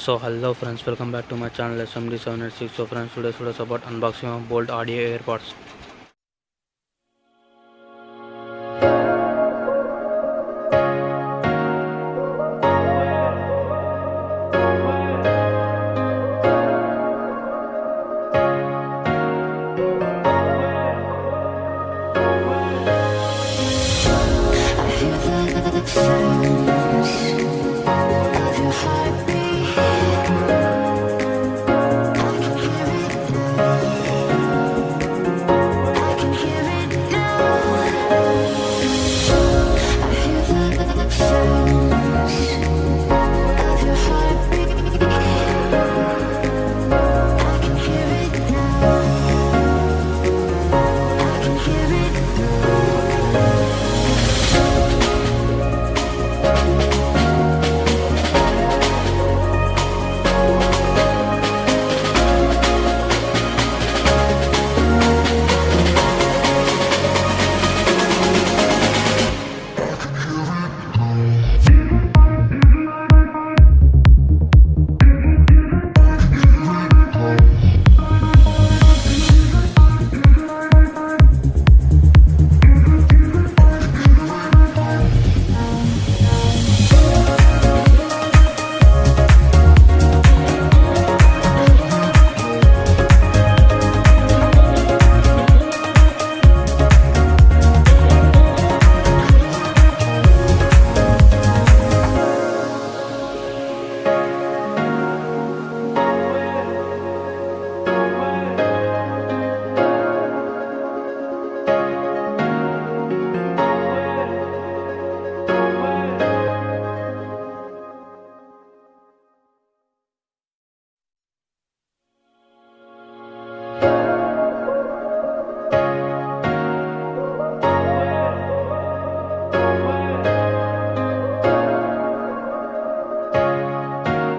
so hello friends welcome back to my channel smd786 so friends today's video is about unboxing of Boult audio airpods. I